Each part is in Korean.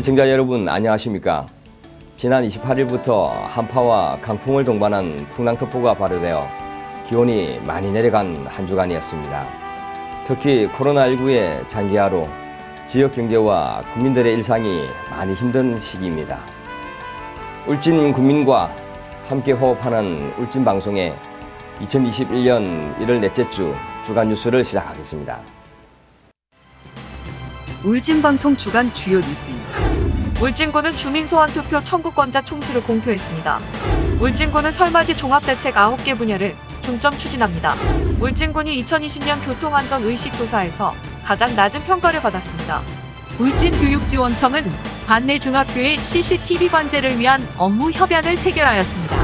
시청자 여러분 안녕하십니까? 지난 28일부터 한파와 강풍을 동반한 풍랑특보가 발효되어 기온이 많이 내려간 한 주간이었습니다. 특히 코로나19의 장기화로 지역 경제와 국민들의 일상이 많이 힘든 시기입니다. 울진 국민과 함께 호흡하는 울진 방송의 2021년 1월 넷째 주 주간 뉴스를 시작하겠습니다. 울진방송 주간 주요 뉴스입니다. 울진군은 주민소환투표 청구권자 총수를 공표했습니다. 울진군은 설맞이 종합대책 9개 분야를 중점 추진합니다. 울진군이 2020년 교통안전의식조사에서 가장 낮은 평가를 받았습니다. 울진교육지원청은 관내 중학교의 CCTV 관제를 위한 업무 협약을 체결하였습니다.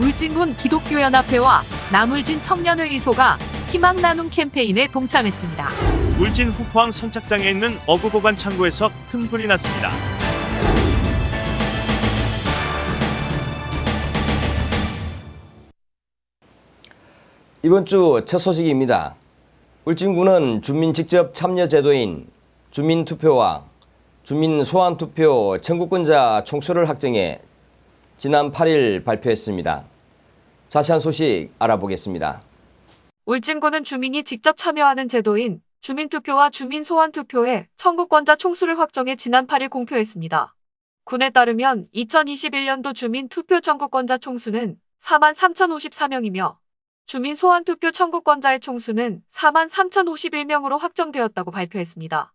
울진군 기독교연합회와 남울진 청년회의소가 희망 나눔 캠페인에 동참했습니다. 울진 후포항 선착장에 있는 어구보관 창고에서 큰 불이 났습니다. 이번 주 첫 소식입니다. 울진군은 주민 직접 참여 제도인 주민투표와 주민소환투표 청구권자 총수를 확정해 지난 8일 발표했습니다. 자세한 소식 알아보겠습니다. 울진군은 주민이 직접 참여하는 제도인 주민투표와 주민소환투표의 청구권자 총수를 확정해 지난 8일 공표했습니다. 군에 따르면 2021년도 주민투표 청구권자 총수는 4만 3,054명이며 주민소환투표 청구권자의 총수는 4만 3,051명으로 확정되었다고 발표했습니다.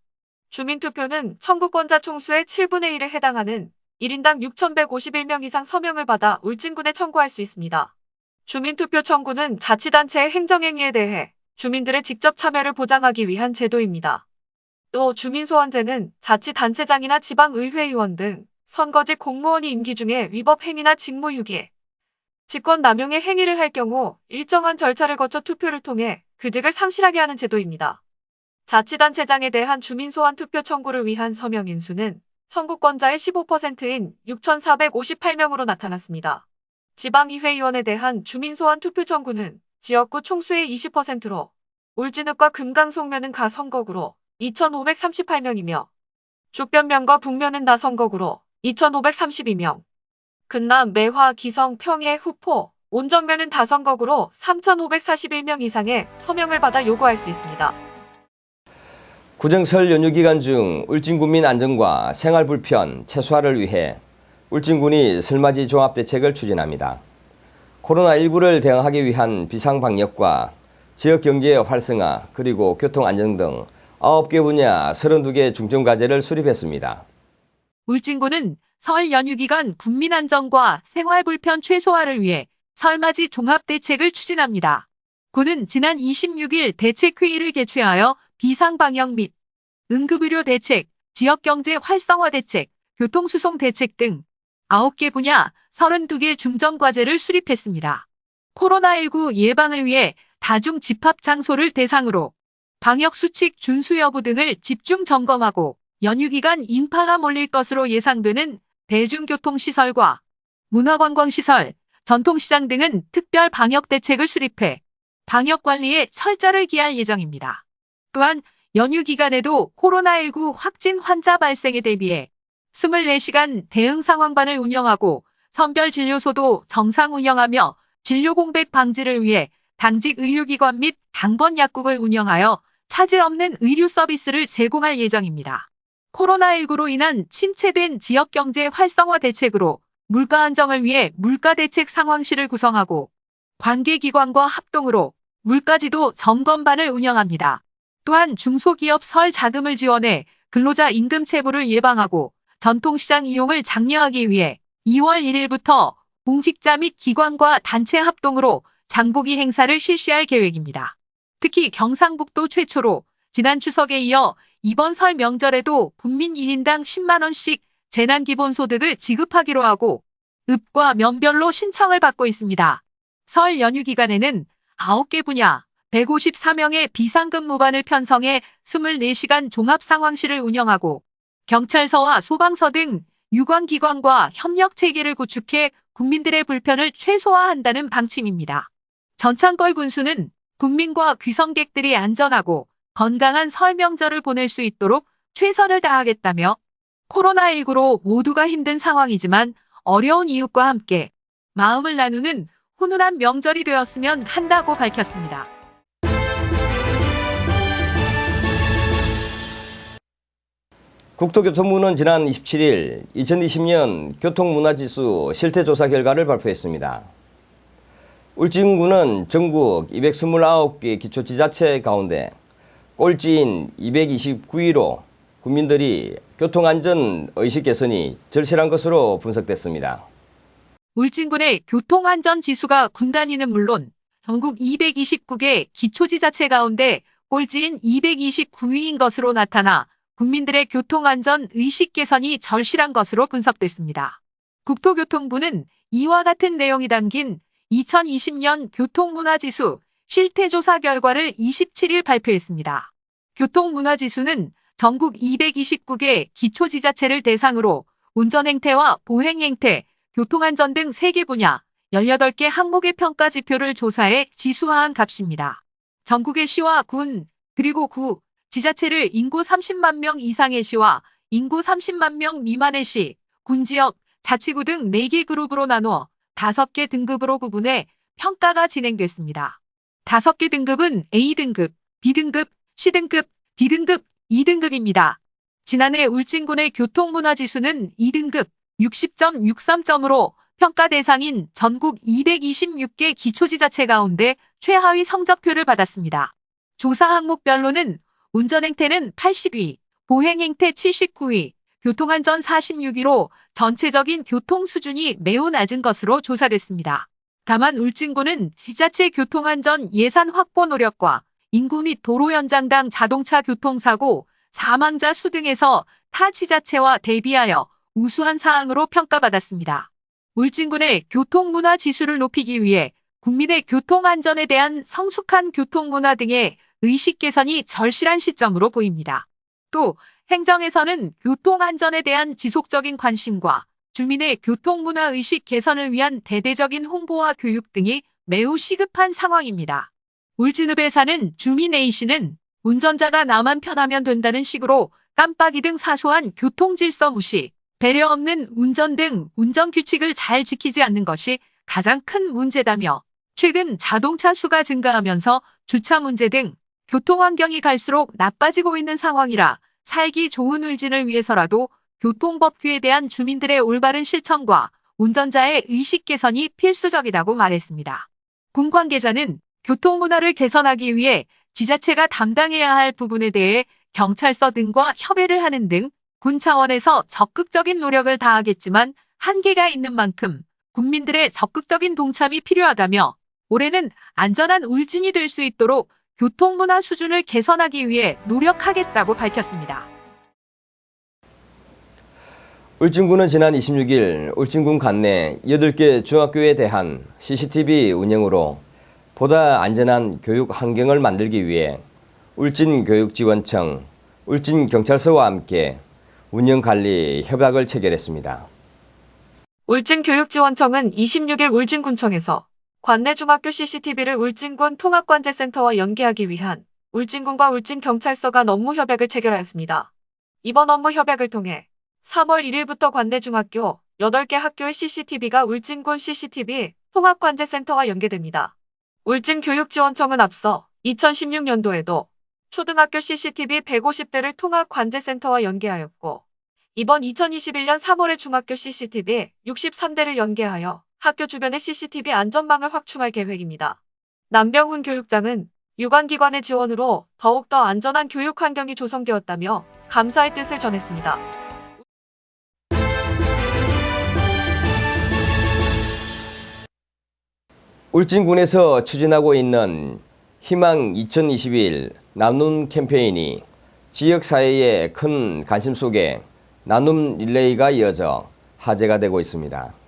주민투표는 청구권자 총수의 7분의 1에 해당하는 1인당 6,151명 이상 서명을 받아 울진군에 청구할 수 있습니다. 주민투표 청구는 자치단체의 행정행위에 대해 주민들의 직접 참여를 보장하기 위한 제도입니다. 또 주민소환제는 자치단체장이나 지방의회의원 등 선거직 공무원이 임기 중에 위법 행위나 직무유기, 직권 남용의 행위를 할 경우 일정한 절차를 거쳐 투표를 통해 그직을 상실하게 하는 제도입니다. 자치단체장에 대한 주민소환 투표 청구를 위한 서명 인수는 청구권자의 15%인 6,458명으로 나타났습니다. 지방의회의원에 대한 주민소환 투표 청구는 지역구 총수의 20%로 울진읍과 금강송면은 가 선거구로 2,538명이며 족변면과 북면은 나 선거구로 2,532명, 근남, 매화, 기성, 평해, 후포, 온정면은 다선거구로 3,541명 이상의 서명을 받아 요구할 수 있습니다. 구정설 연휴 기간 중 울진군민 안전과 생활 불편 최소화를 위해 울진군이 설맞이 종합대책을 추진합니다. 코로나19를 대응하기 위한 비상방역과 지역경제 활성화 그리고 교통안전 등 9개 분야 32개 중점과제를 수립했습니다. 울진군은 설 연휴 기간 국민 안전과 생활 불편 최소화를 위해 설맞이 종합대책을 추진합니다. 군은 지난 26일 대책회의를 개최하여 비상방역 및 응급의료 대책, 지역경제 활성화 대책, 교통수송 대책 등 9개 분야 32개 중점과제를 수립했습니다. 코로나19 예방을 위해 다중 집합 장소를 대상으로 방역수칙 준수 여부 등을 집중 점검하고 연휴 기간 인파가 몰릴 것으로 예상되는 대중교통시설과 문화관광시설, 전통시장 등은 특별 방역 대책을 수립해 방역 관리에 철저를 기할 예정입니다. 또한 연휴 기간에도 코로나19 확진 환자 발생에 대비해 24시간 대응 상황반을 운영하고 선별진료소도 정상 운영하며 진료 공백 방지를 위해 당직 의료기관 및 당번 약국을 운영하여 차질 없는 의료 서비스를 제공할 예정입니다. 코로나19로 인한 침체된 지역경제 활성화 대책으로 물가 안정을 위해 물가대책 상황실을 구성하고 관계기관과 합동으로 물가지도 점검반을 운영합니다. 또한 중소기업 설 자금을 지원해 근로자 임금 체불을 예방하고 전통시장 이용을 장려하기 위해 2월 1일부터 공직자 및 기관과 단체 합동으로 장보기 행사를 실시할 계획입니다. 특히 경상북도 최초로 지난 추석에 이어 이번 설 명절에도 국민 1인당 10만원씩 재난기본소득을 지급하기로 하고 읍과 면별로 신청을 받고 있습니다. 설 연휴 기간에는 9개 분야 154명의 비상근무관을 편성해 24시간 종합상황실을 운영하고 경찰서와 소방서 등 유관기관과 협력체계를 구축해 국민들의 불편을 최소화한다는 방침입니다. 전창걸 군수는 국민과 귀성객들이 안전하고 건강한 설 명절을 보낼 수 있도록 최선을 다하겠다며 코로나19로 모두가 힘든 상황이지만 어려운 이웃과 함께 마음을 나누는 훈훈한 명절이 되었으면 한다고 밝혔습니다. 국토교통부는 지난 27일 2020년 교통문화지수 실태조사 결과를 발표했습니다. 울진군은 전국 229개 기초지자체 가운데 꼴찌인 229위로 국민들이 교통안전 의식 개선이 절실한 것으로 분석됐습니다. 울진군의 교통안전 지수가 군 단위는 물론 전국 229개 기초지자체 가운데 꼴찌인 229위인 것으로 나타나 국민들의 교통안전 의식 개선이 절실한 것으로 분석됐습니다. 국토교통부는 이와 같은 내용이 담긴 2020년 교통문화지수 실태조사 결과를 27일 발표했습니다. 교통문화지수는 전국 229개 기초지자체를 대상으로 운전행태와 보행행태, 교통안전 등 3개 분야 18개 항목의 평가 지표를 조사해 지수화한 값입니다. 전국의 시와 군, 그리고 구, 지자체를 인구 30만 명 이상의 시와 인구 30만 명 미만의 시, 군지역, 자치구 등 4개 그룹으로 나누어 5개 등급으로 구분해 평가가 진행됐습니다. 5개 등급은 A등급, B등급, C등급, D등급, 2등급입니다. 지난해 울진군의 교통문화지수는 2등급 60.63점으로 평가 대상인 전국 226개 기초지자체 가운데 최하위 성적표를 받았습니다. 조사 항목별로는 운전행태는 80위, 보행행태 79위, 교통안전 46위로 전체적인 교통 수준이 매우 낮은 것으로 조사됐습니다. 다만 울진군은 지자체 교통안전 예산 확보 노력과 인구 및 도로 연장당 자동차 교통사고, 사망자 수 등에서 타 지자체와 대비하여 우수한 사항으로 평가받았습니다. 울진군의 교통문화 지수를 높이기 위해 국민의 교통안전에 대한 성숙한 교통문화 등의 의식 개선이 절실한 시점으로 보입니다. 또 행정에서는 교통안전에 대한 지속적인 관심과 주민의 교통문화 의식 개선을 위한 대대적인 홍보와 교육 등이 매우 시급한 상황입니다. 울진읍에 사는 주민 A씨는 운전자가 나만 편하면 된다는 식으로 깜빡이 등 사소한 교통질서 무시, 배려 없는 운전 등 운전 규칙을 잘 지키지 않는 것이 가장 큰 문제다며 최근 자동차 수가 증가하면서 주차 문제 등 교통 환경이 갈수록 나빠지고 있는 상황이라 살기 좋은 울진을 위해서라도 교통법규에 대한 주민들의 올바른 실천과 운전자의 의식 개선이 필수적이라고 말했습니다. 군 관계자는 교통문화를 개선하기 위해 지자체가 담당해야 할 부분에 대해 경찰서 등과 협의를 하는 등 군 차원에서 적극적인 노력을 다하겠지만 한계가 있는 만큼 국민들의 적극적인 동참이 필요하다며 올해는 안전한 울진이 될 수 있도록 교통문화 수준을 개선하기 위해 노력하겠다고 밝혔습니다. 울진군은 지난 26일 울진군 관내 8개 중학교에 대한 CCTV 운영으로 보다 안전한 교육 환경을 만들기 위해 울진교육지원청, 울진경찰서와 함께 운영관리 협약을 체결했습니다. 울진교육지원청은 26일 울진군청에서 관내 중학교 CCTV를 울진군 통합관제센터와 연계하기 위한 울진군과 울진경찰서 간 업무 협약을 체결하였습니다. 이번 업무 협약을 통해 3월 1일부터 관내 중학교 8개 학교의 CCTV가 울진군 CCTV 통합관제센터와 연계됩니다. 울진교육지원청은 앞서 2016년도에도 초등학교 CCTV 150대를 통합관제센터와 연계하였고 이번 2021년 3월에 중학교 CCTV 63대를 연계하여 학교 주변의 CCTV 안전망을 확충할 계획입니다. 남병훈 교육장은 유관기관의 지원으로 더욱더 안전한 교육 환경이 조성되었다며 감사의 뜻을 전했습니다. 울진군에서 추진하고 있는 희망 2021 나눔 캠페인이 지역사회의 큰 관심 속에 나눔 릴레이가 이어져 화제가 되고 있습니다.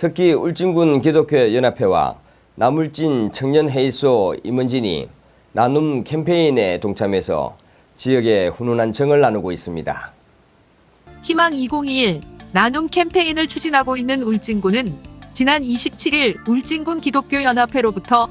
특히 울진군 기독교 연합회와 남울진 청년회의소 임원진이 나눔 캠페인에 동참해서 지역의 훈훈한 정을 나누고 있습니다. 희망 2021 나눔 캠페인을 추진하고 있는 울진군은 지난 27일 울진군 기독교연합회로부터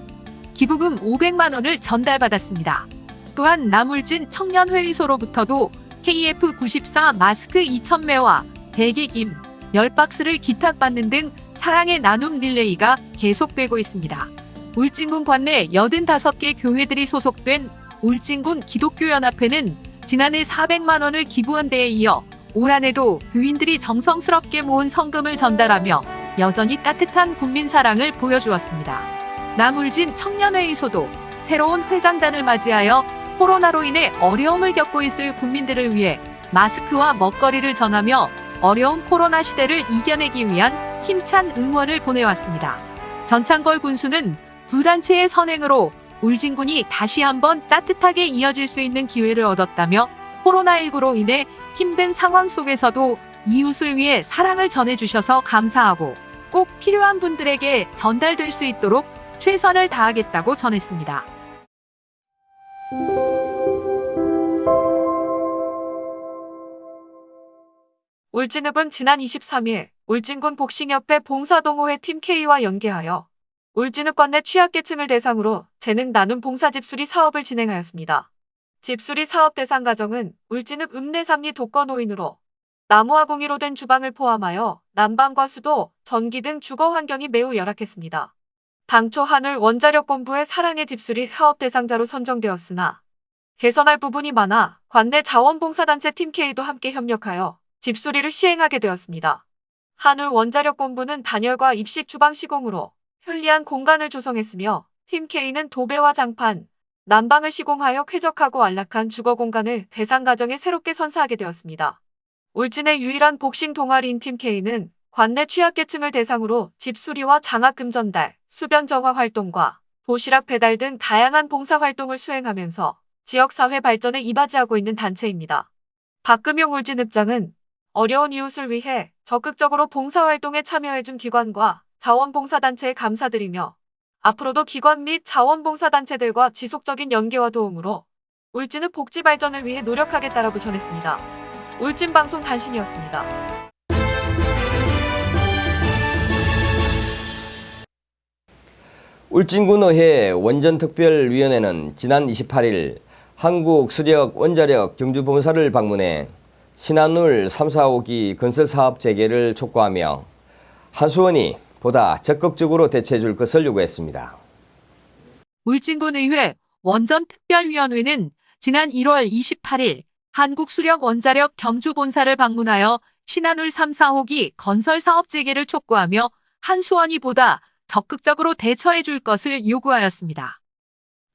기부금 500만 원을 전달받았습니다. 또한 남울진 청년회의소로부터도 KF94 마스크 2,000매와 대게김 10박스를 기탁받는 등 사랑의 나눔 릴레이가 계속되고 있습니다. 울진군 관내 85개 교회들이 소속된 울진군 기독교연합회는 지난해 400만 원을 기부한 데에 이어 올 한해도 교인들이 정성스럽게 모은 성금을 전달하며 여전히 따뜻한 국민 사랑을 보여주었습니다. 남울진 청년회의소도 새로운 회장단을 맞이하여 코로나로 인해 어려움을 겪고 있을 국민들을 위해 마스크와 먹거리를 전하며 어려운 코로나 시대를 이겨내기 위한 힘찬 응원을 보내왔습니다. 전창걸 군수는 두 단체의 선행으로 울진군이 다시 한번 따뜻하게 이어질 수 있는 기회를 얻었다며 코로나19로 인해 힘든 상황 속에서도 이웃을 위해 사랑을 전해주셔서 감사하고 꼭 필요한 분들에게 전달될 수 있도록 최선을 다하겠다고 전했습니다. 울진읍은 지난 23일 울진군 복싱협회 봉사동호회 팀 K와 연계하여 울진읍 관내 취약계층을 대상으로 재능 나눔 봉사 집수리 사업을 진행하였습니다. 집수리 사업 대상 가정은 울진읍 읍내삼리 독거노인으로 나무와 공이로 된 주방을 포함하여 난방과 수도, 전기 등 주거 환경이 매우 열악했습니다. 당초 한울 원자력본부의 사랑의 집수리 사업 대상자로 선정되었으나 개선할 부분이 많아 관내 자원봉사단체 팀 K도 함께 협력하여 집수리를 시행하게 되었습니다. 한울 원자력본부는 단열과 입식 주방 시공으로 편리한 공간을 조성했으며 팀 K는 도배와 장판, 난방을 시공하여 쾌적하고 안락한 주거 공간을 대상 가정에 새롭게 선사하게 되었습니다. 울진의 유일한 복싱 동아리인 팀 K는 관내 취약계층을 대상으로 집 수리와 장학금 전달, 수변 정화 활동과 도시락 배달 등 다양한 봉사 활동을 수행하면서 지역사회 발전에 이바지하고 있는 단체입니다. 박금용 울진읍장은 어려운 이웃을 위해 적극적으로 봉사활동에 참여해준 기관과 자원봉사단체에 감사드리며 앞으로도 기관 및 자원봉사단체들과 지속적인 연계와 도움으로 울진읍 복지 발전을 위해 노력하겠다라고 전했습니다. 울진방송 단신이었습니다. 울진군의회 원전특별위원회는 지난 28일 한국 수력 원자력 경주본사를 방문해 신한울 3, 4호기 건설 사업 재개를 촉구하며 한수원이 보다 적극적으로 대처해 줄 것을 요구했습니다. 울진군의회 원전특별위원회는 지난 1월 28일 한국수력원자력 경주본사를 방문하여 신한울 3, 4호기 건설 사업 재개를 촉구하며 한수원이 보다 적극적으로 대처해 줄 것을 요구하였습니다.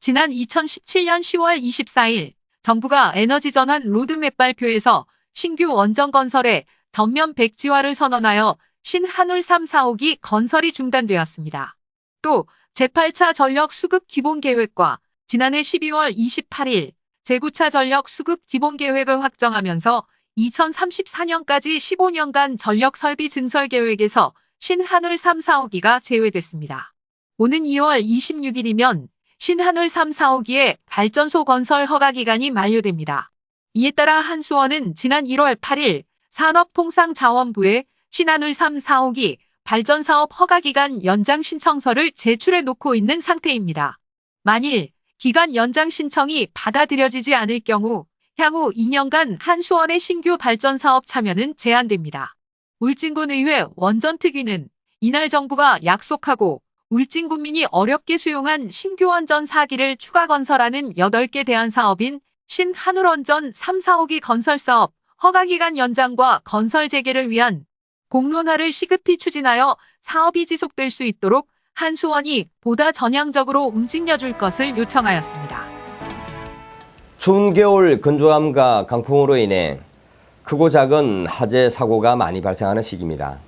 지난 2017년 10월 24일 정부가 에너지전환 로드맵 발표에서 신규 원전 건설에 전면 백지화를 선언하여 신한울 3, 4호기 건설이 중단되었습니다. 또 제8차 전력 수급 기본 계획과 지난해 12월 28일 제9차 전력 수급 기본 계획을 확정하면서 2034년까지 15년간 전력 설비 증설 계획에서 신한울 3, 4호기가 제외됐습니다. 오는 2월 26일이면 신한울 3, 4호기의 발전소 건설 허가 기간이 만료됩니다. 이에 따라 한수원은 지난 1월 8일 산업통상자원부에 신한울 3, 4호기 발전사업 허가기간 연장 신청서를 제출해 놓고 있는 상태입니다. 만일 기간 연장 신청이 받아들여지지 않을 경우 향후 2년간 한수원의 신규 발전사업 참여는 제한됩니다. 울진군의회 원전특위는 이날 정부가 약속하고 울진 국민이 어렵게 수용한 신규 원전 4기를 추가 건설하는 8개 대안 사업인 신한울원전 3, 4호기 건설 사업 허가기간 연장과 건설 재개를 위한 공론화를 시급히 추진하여 사업이 지속될 수 있도록 한수원이 보다 전향적으로 움직여줄 것을 요청하였습니다. 추운 겨울 건조함과 강풍으로 인해 크고 작은 화재 사고가 많이 발생하는 시기입니다.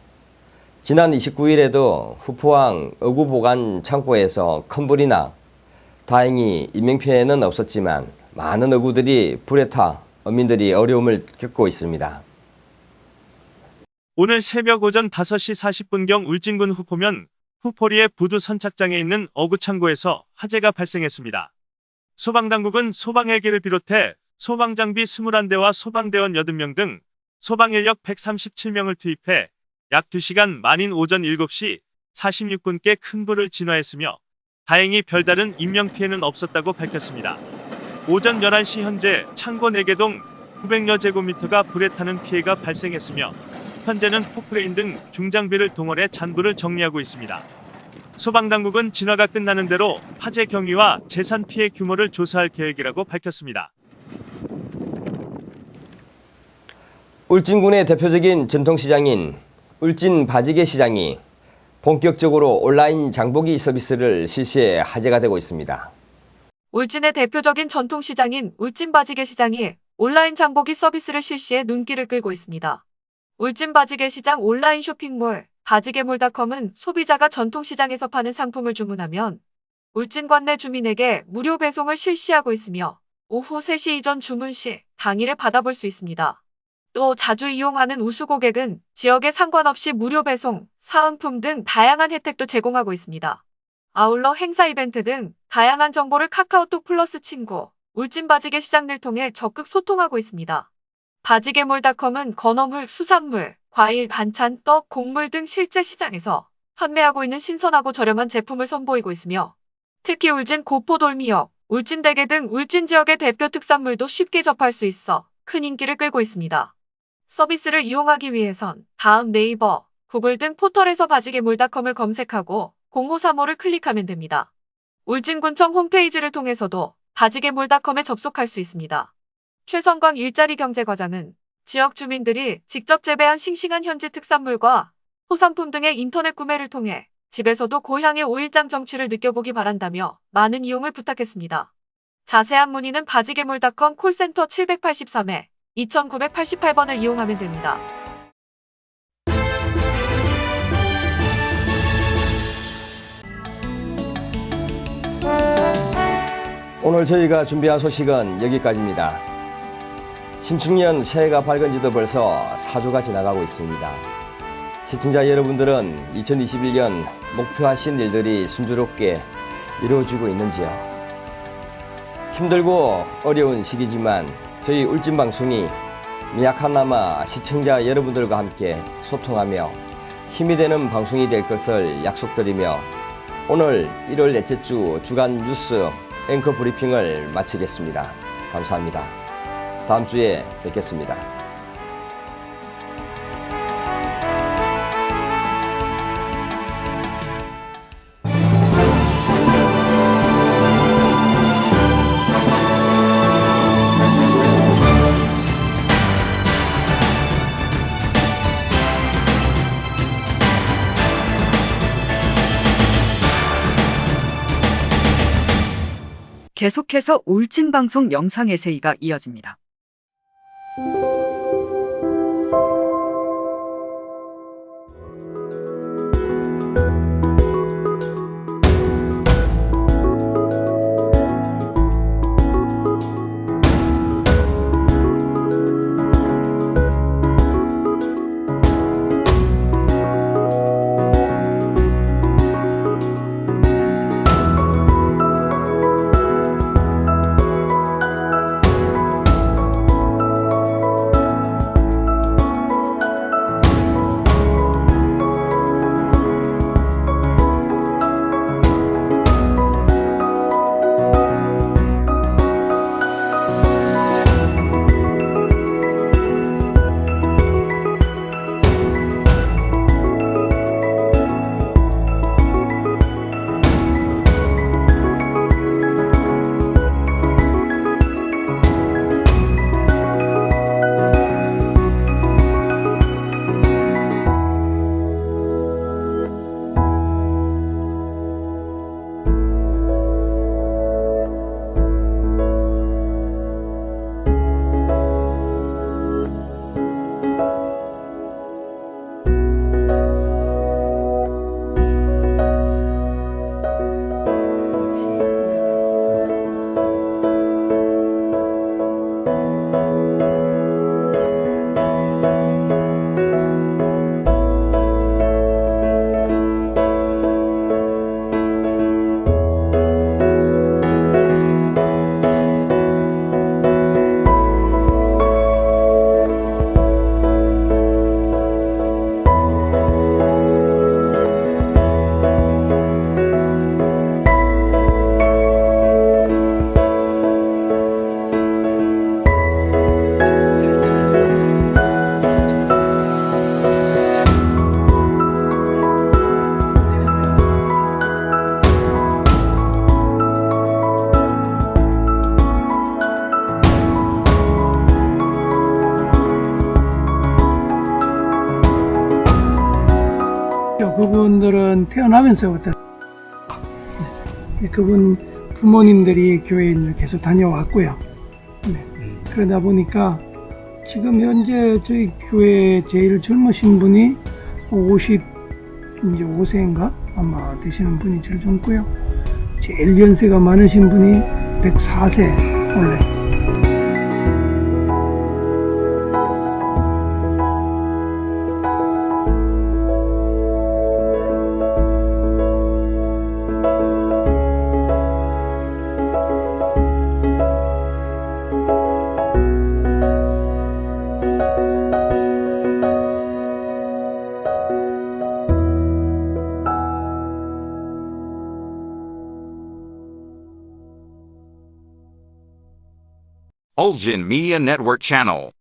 지난 29일에도 후포항 어구보관 창고에서 큰 불이 나 다행히 인명피해는 없었지만 많은 어구들이 불에 타 어민들이 어려움을 겪고 있습니다. 오늘 새벽 오전 5시 40분경 울진군 후포면 후포리의 부두 선착장에 있는 어구창고에서 화재가 발생했습니다. 소방당국은 소방헬기를 비롯해 소방장비 21대와 소방대원 80명 등 소방인력 137명을 투입해 약 2시간 만인 오전 7시 46분께 큰 불을 진화했으며 다행히 별다른 인명피해는 없었다고 밝혔습니다. 오전 11시 현재 창고 4개동 900여 제곱미터가 불에 타는 피해가 발생했으며 현재는 포크레인 등 중장비를 동원해 잔불을 정리하고 있습니다. 소방당국은 진화가 끝나는 대로 화재 경위와 재산 피해 규모를 조사할 계획이라고 밝혔습니다. 울진군의 대표적인 전통시장인 울진 바지개 시장이 본격적으로 온라인 장보기 서비스를 실시해 화제가 되고 있습니다. 울진의 대표적인 전통시장인 울진바지개 시장이 온라인 장보기 서비스를 실시해 눈길을 끌고 있습니다. 울진바지개 시장 온라인 쇼핑몰 바지개몰닷컴은 소비자가 전통시장에서 파는 상품을 주문하면 울진 관내 주민에게 무료 배송을 실시하고 있으며 오후 3시 이전 주문 시 당일에 받아볼 수 있습니다. 또 자주 이용하는 우수 고객은 지역에 상관없이 무료 배송, 사은품 등 다양한 혜택도 제공하고 있습니다. 아울러 행사 이벤트 등 다양한 정보를 카카오톡 플러스 친구, 울진 바지개 시장을 통해 적극 소통하고 있습니다. 바지개몰닷컴은 건어물, 수산물, 과일, 반찬, 떡, 곡물 등 실제 시장에서 판매하고 있는 신선하고 저렴한 제품을 선보이고 있으며 특히 울진 고포돌미역, 울진대게 등 울진 지역의 대표 특산물도 쉽게 접할 수 있어 큰 인기를 끌고 있습니다. 서비스를 이용하기 위해선 다음 네이버, 구글 등 포털에서 바지개몰닷컴을 검색하고 0535를 클릭하면 됩니다. 울진군청 홈페이지를 통해서도 바지개몰닷컴에 접속할 수 있습니다. 최성광 일자리 경제과장은 지역 주민들이 직접 재배한 싱싱한 현지 특산물과 소상품 등의 인터넷 구매를 통해 집에서도 고향의 오일장 정취를 느껴보기 바란다며 많은 이용을 부탁했습니다. 자세한 문의는 바지개몰닷컴 콜센터 783에 2988번을 이용하면 됩니다. 오늘 저희가 준비한 소식은 여기까지입니다. 신축년 새해가 밝은 지도 벌써 4주가 지나가고 있습니다. 시청자 여러분들은 2021년 목표하신 일들이 순조롭게 이루어지고 있는지요? 힘들고 어려운 시기지만 저희 울진방송이 미약하나마 시청자 여러분들과 함께 소통하며 힘이 되는 방송이 될 것을 약속드리며 오늘 1월 넷째 주 주간 뉴스 앵커 브리핑을 마치겠습니다. 감사합니다. 다음 주에 뵙겠습니다. 계속해서 울진 방송 영상 에세이가 이어집니다. 태어나면서부터 네, 그분 부모님들이 교회에 계속 다녀왔고요. 네. 그러다 보니까 지금 현재 저희 교회 제일 젊으신 분이 50 이제 5세인가 아마 되시는 분이 제일 젊고요. 제일 연세가 많으신 분이 104세 원래. Media Network Channel.